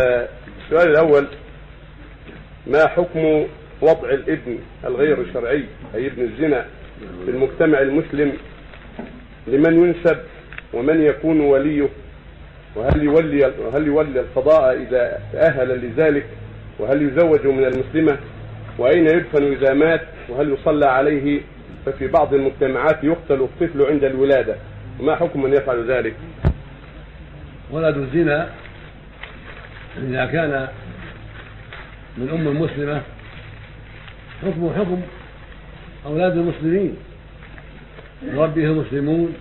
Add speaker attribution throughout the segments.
Speaker 1: السؤال الأول ما حكم وضع الابن الغير الشرعي أي ابن الزنا في المجتمع المسلم؟ لمن ينسب ومن يكون وليه؟ وهل يولي وهل يولي القضاء إذا تأهل لذلك؟ وهل يزوج من المسلمة؟ وأين يدفن إذا مات؟ وهل يصلى عليه؟ ففي بعض المجتمعات يقتل الطفل عند الولادة. وما حكم من يفعل ذلك؟
Speaker 2: ولد الزنا إذا كان من أم مسلمة حكمه حكم أولاد المسلمين. يربيه المسلمون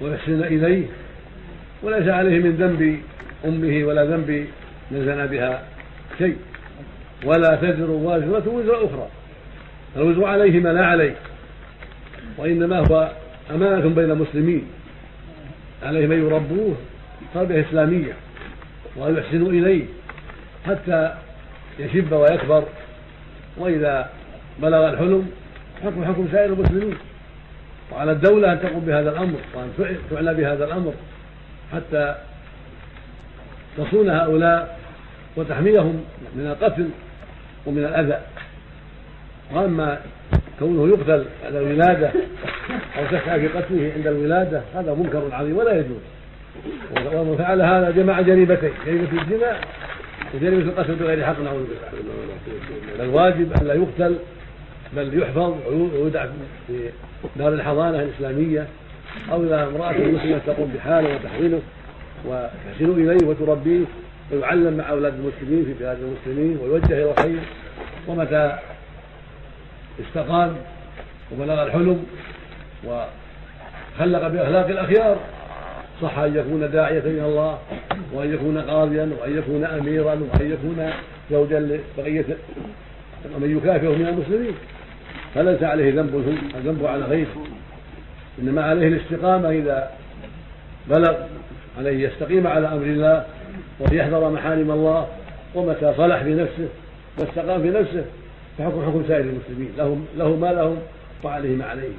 Speaker 2: ويحسن إليه وليس عليه من ذنب أمه ولا ذنب من زنى بها شيء. ولا تزر وازرة وزر أخرى. الوزر عليهما لا عليه. وإنما هو أمانة بين المسلمين. عليهم أن يربوه تربية إسلامية. وأن يحسنوا إليه حتى يشب ويكبر. وإذا بلغ الحلم حكم حكم سائر المسلمين. وعلى الدولة أن تقوم بهذا الأمر وأن تعلى بهذا الأمر حتى تصون هؤلاء وتحميهم من القتل ومن الأذى. وأما كونه يقتل على الولادة أو تسعى في قتله عند الولادة هذا منكر عظيم ولا يجوز. ومن فعل هذا جمع جريمتين جريمة الزنا وجريمة القتل بغير حق نعوذ بالله. الواجب أن لا يقتل بل يحفظ ويودع في دار الحضانة الإسلامية أو إذا امرأة مسلمة تقوم بحاله وتحويله وتحسن إليه وتربيه ويعلم مع أولاد المسلمين في بلاد المسلمين ويوجه إلى الخير ومتى استقام وبلغ الحلم وخلق بأخلاق الأخيار صح أن يكون داعية إلى الله وأن يكون قاضيا وأن يكون أميرا وأن يكون زوجا لبقية ومن يكافئه من المسلمين. فليس عليه ذنب الذنب على غيره. إنما عليه الاستقامة إذا بلغ عليه يستقيم على أمر الله ويحذر محارم الله ومتى صلح في نفسه واستقام في نفسه فحكم حكم سائر المسلمين. لهم له ما لهم وعليه ما عليهم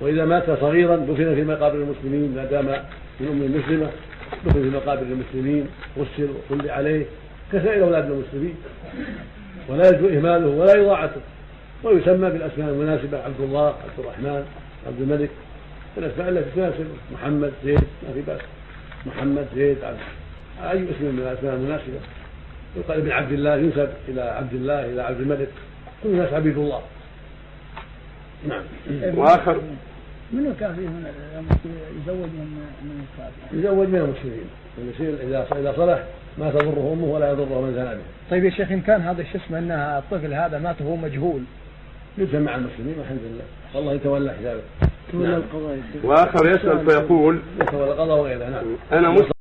Speaker 2: وإذا مات صغيرا دفن في مقابر المسلمين ما دام من أم مسلمه دفن في مقابر المسلمين غسل وصلي عليه كسائر أولاد المسلمين. ولا يجوز إهماله ولا اضاعته ويسمى بالأسماء المناسبة عبد الله عبد الرحمن عبد الملك. الأسماء التي تناسب محمد زيد ما في بأس. محمد زيد عبد أي اسم من الأسماء المناسبة. يقال ابن عبد الله ينسب إلى عبد الله إلى عبد الملك. كل الناس عبيد الله.
Speaker 1: نعم. وآخر
Speaker 3: منو كان فيهم يزوج من من الكافر؟
Speaker 2: يزوج من المسلمين يصير إذا إذا صلح ما تضره أمه ولا يضره من به.
Speaker 3: طيب يا شيخ إن كان هذا شو اسمه انها الطفل هذا مات وهو مجهول
Speaker 2: يجمع مع المسلمين والحمد لله والله يتولى حسابه.
Speaker 3: تولى القضاء
Speaker 1: وآخر يسأل فيقول
Speaker 2: يتولى القضاء وغيره نعم.
Speaker 1: أنا مسلم